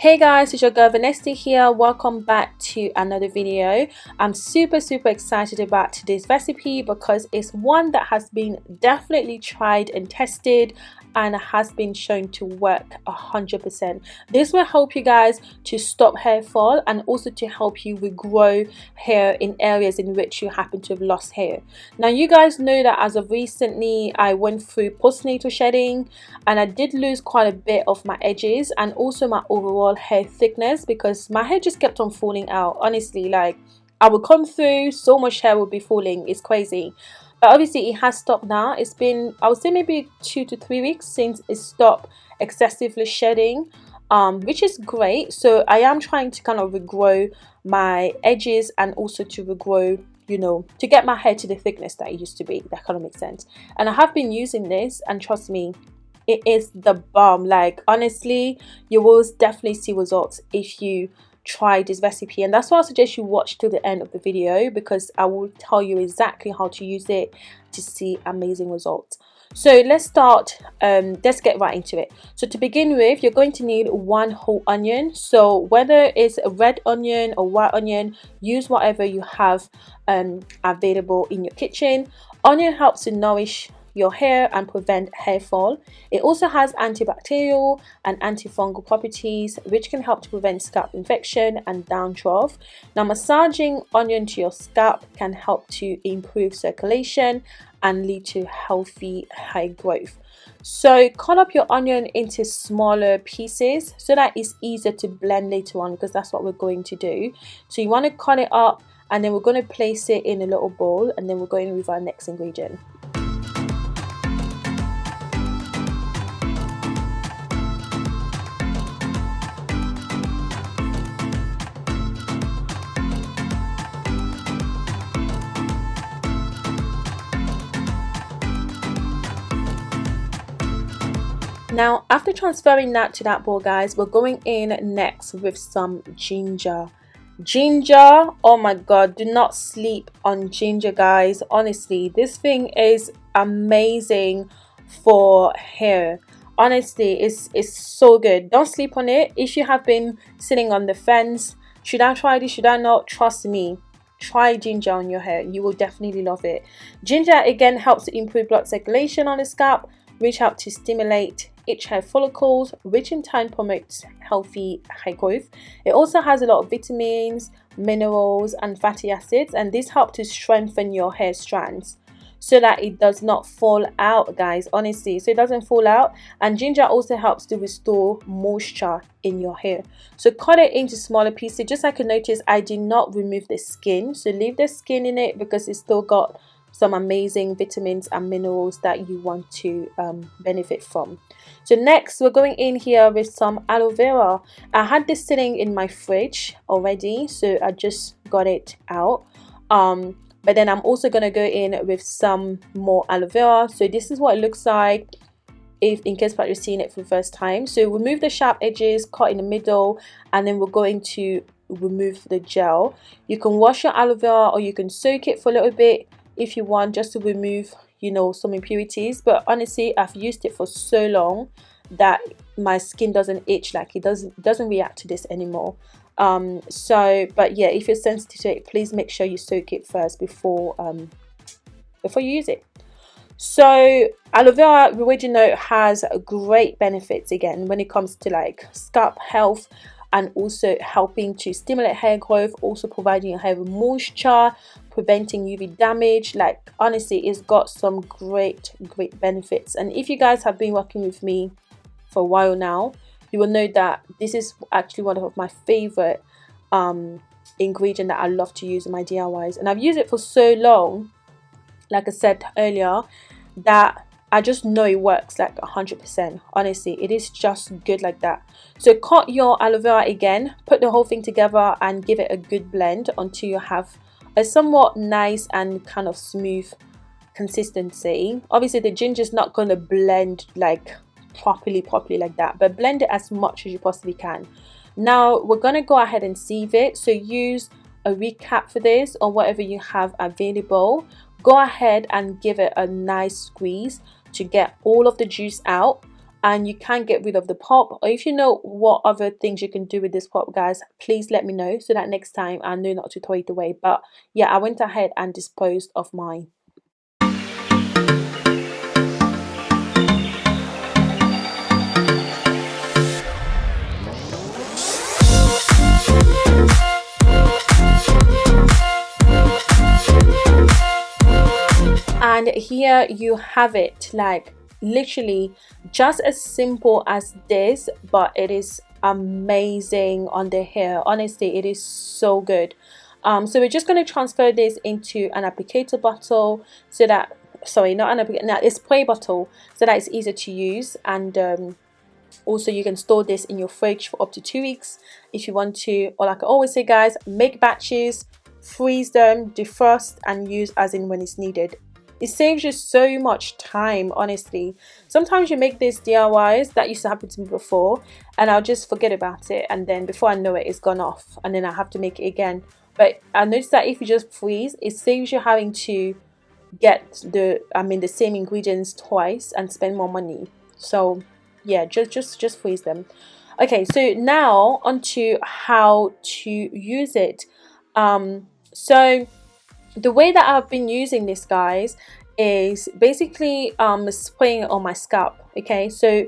Hey guys, it's your girl Vanessa here. Welcome back to another video. I'm super super excited about today's recipe because it's one that has been definitely tried and tested and has been shown to work hundred percent. This will help you guys to stop hair fall and also to help you regrow hair in areas in which you happen to have lost hair. Now you guys know that as of recently i went through postnatal shedding and i did lose quite a bit of my edges and also my overall hair thickness because my hair just kept on falling out. Honestly like I would come through so much hair would be falling. It's crazy but obviously it has stopped now. It's been i would say maybe two to three weeks since it stopped excessively shedding um, which is great. So i am trying to kind of regrow my edges and also to regrow you know to get my hair to the thickness that it used to be that kind of makes sense. And i have been using this and trust me it is the bomb. Like honestly you will definitely see results if you try this recipe and that's why I suggest you watch to the end of the video because I will tell you exactly how to use it to see amazing results. So let's start, um, let's get right into it. So to begin with, you're going to need one whole onion. So whether it's a red onion or white onion, use whatever you have um, available in your kitchen. Onion helps to nourish your hair and prevent hair fall. It also has antibacterial and antifungal properties which can help to prevent scalp infection and dandruff. Now massaging onion to your scalp can help to improve circulation and lead to healthy hair growth. So cut up your onion into smaller pieces so that it's easier to blend later on because that's what we're going to do. So you want to cut it up and then we're going to place it in a little bowl and then we're going with our next ingredient. Now after transferring that to that bowl guys we're going in next with some ginger. Ginger oh my god do not sleep on ginger guys. Honestly this thing is amazing for hair. Honestly it's it's so good. Don't sleep on it. If you have been sitting on the fence should i try this? Should i not? Trust me. Try ginger on your hair. You will definitely love it. Ginger again helps to improve blood circulation on the scalp reach out to stimulate itch hair follicles, which in turn promotes healthy hair growth. It also has a lot of vitamins, minerals, and fatty acids, and this helps to strengthen your hair strands so that it does not fall out guys honestly. So it doesn't fall out and ginger also helps to restore moisture in your hair. So cut it into smaller pieces. Just like you notice i did not remove the skin. So leave the skin in it because it's still got some amazing vitamins and minerals that you want to um, benefit from. So next we're going in here with some aloe vera. I had this sitting in my fridge already so I just got it out. Um, but then I'm also going to go in with some more aloe vera. So this is what it looks like if in case you're seeing it for the first time. So remove the sharp edges, cut in the middle and then we're going to remove the gel. You can wash your aloe vera or you can soak it for a little bit if you want just to remove you know some impurities but honestly I've used it for so long that my skin doesn't itch like it doesn't doesn't react to this anymore. Um so but yeah if you're sensitive to it please make sure you soak it first before um before you use it. So aloe vera original has great benefits again when it comes to like scalp health and also helping to stimulate hair growth also providing your hair with moisture preventing uv damage like honestly it's got some great great benefits and if you guys have been working with me for a while now you will know that this is actually one of my favorite um ingredient that i love to use in my diys and i've used it for so long like i said earlier that I just know it works like 100%. Honestly, it is just good like that. So cut your aloe vera again, put the whole thing together and give it a good blend until you have a somewhat nice and kind of smooth consistency. Obviously, the ginger is not going to blend like properly, properly like that, but blend it as much as you possibly can. Now, we're going to go ahead and sieve it. So use a recap for this or whatever you have available. Go ahead and give it a nice squeeze to get all of the juice out and you can get rid of the pop. Or if you know what other things you can do with this pop guys please let me know so that next time I know not to throw it away. But yeah I went ahead and disposed of mine. And here you have it like literally just as simple as this but it is amazing on the hair. Honestly it is so good. Um, so we're just going to transfer this into an applicator bottle so that sorry not an applicator now a spray bottle so that it's easier to use. And um, also you can store this in your fridge for up to two weeks if you want to. Or like I always say guys make batches freeze them defrost and use as in when it's needed it saves you so much time honestly. Sometimes you make these DIYs that used to happen to me before and I'll just forget about it and then before I know it it's gone off and then I have to make it again. But I noticed that if you just freeze it saves you having to get the I mean the same ingredients twice and spend more money. So yeah just just just freeze them. Okay so now onto how to use it. Um so the way that I've been using this guys is basically um spraying it on my scalp okay? So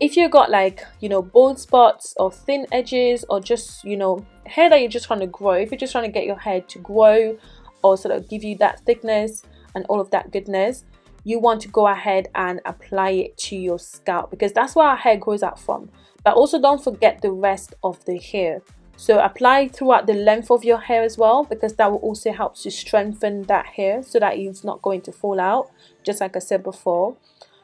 if you got like you know bald spots or thin edges or just you know hair that you're just trying to grow if you're just trying to get your hair to grow or sort of give you that thickness and all of that goodness you want to go ahead and apply it to your scalp because that's where our hair grows out from. But also don't forget the rest of the hair so apply throughout the length of your hair as well because that will also help to strengthen that hair so that it's not going to fall out just like I said before.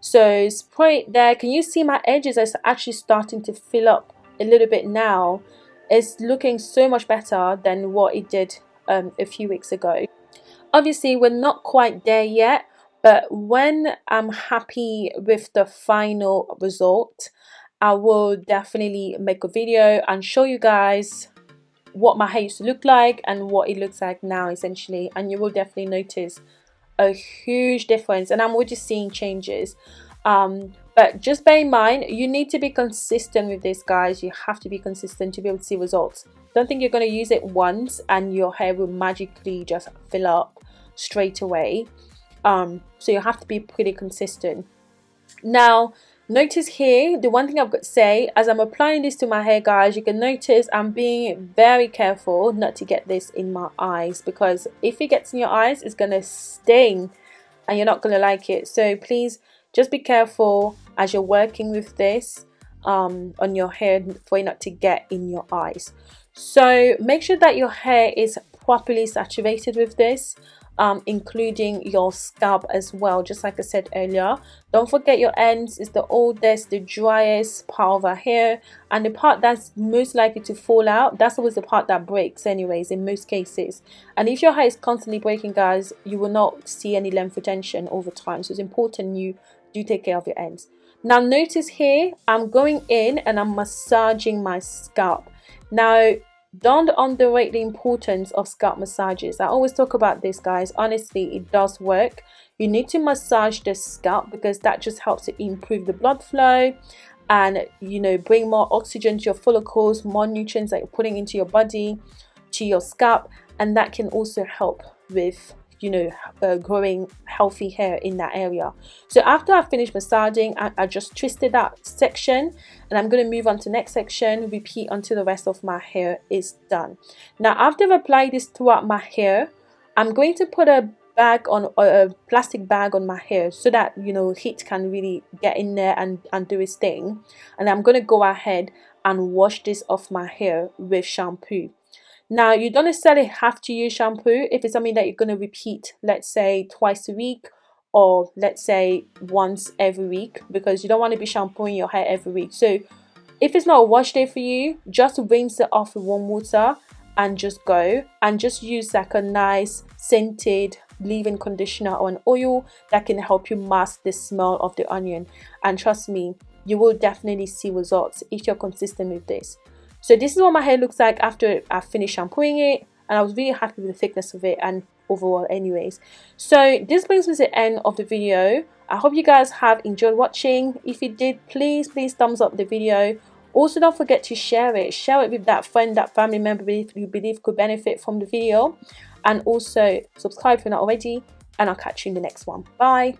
So spray it there. Can you see my edges are actually starting to fill up a little bit now? It's looking so much better than what it did um, a few weeks ago. Obviously, we're not quite there yet, but when I'm happy with the final result, I will definitely make a video and show you guys what my hair used to look like and what it looks like now essentially. And you will definitely notice a huge difference. And I'm already seeing changes. Um, but just bear in mind you need to be consistent with this guys. You have to be consistent to be able to see results. Don't think you're going to use it once and your hair will magically just fill up straight away. Um, so you have to be pretty consistent. Now Notice here, the one thing I've got to say, as I'm applying this to my hair guys, you can notice I'm being very careful not to get this in my eyes because if it gets in your eyes, it's going to sting and you're not going to like it. So please just be careful as you're working with this um, on your hair for it not to get in your eyes. So make sure that your hair is properly saturated with this um, including your scalp as well just like I said earlier. Don't forget your ends is the oldest the driest part of our hair and the part that's most likely to fall out that's always the part that breaks anyways in most cases. And if your hair is constantly breaking guys you will not see any length retention over time. So it's important you do take care of your ends. Now notice here I'm going in and I'm massaging my scalp. Now don't underrate the importance of scalp massages. I always talk about this guys. Honestly it does work. You need to massage the scalp because that just helps to improve the blood flow and you know bring more oxygen to your follicles more nutrients that you're putting into your body to your scalp and that can also help with you know uh, growing healthy hair in that area. So after I finished massaging I, I just twisted that section and I'm going to move on to next section repeat until the rest of my hair is done. Now after I've applied this throughout my hair I'm going to put a bag on a plastic bag on my hair so that you know heat can really get in there and, and do its thing. And I'm going to go ahead and wash this off my hair with shampoo now, you don't necessarily have to use shampoo if it's something that you're going to repeat, let's say twice a week or let's say once every week because you don't want to be shampooing your hair every week. So if it's not a wash day for you, just rinse it off with warm water and just go and just use like a nice scented leave-in conditioner or an oil that can help you mask the smell of the onion and trust me you will definitely see results if you're consistent with this so this is what my hair looks like after I finished shampooing it and I was really happy with the thickness of it and overall anyways. So this brings me to the end of the video. I hope you guys have enjoyed watching. If you did please please thumbs up the video. Also don't forget to share it. Share it with that friend that family member you believe could benefit from the video. And also subscribe if you're not already and i'll catch you in the next one. Bye